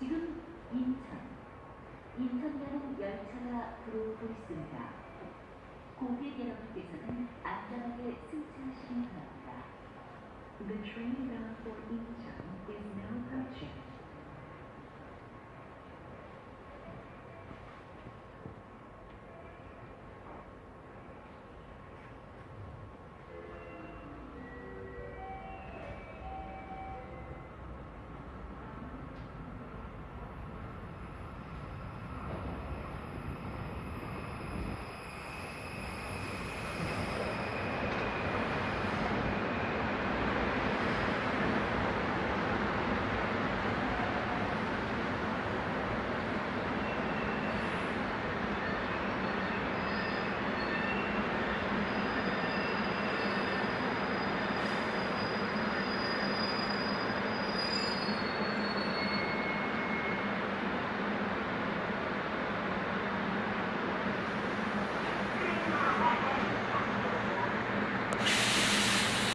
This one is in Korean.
지금 인천, 인천가는 열차가 들어오고 있습니다. 고객 여러분께서는 안전하게 승차하시기 바랍니다. The train bound for Incheon is now coming.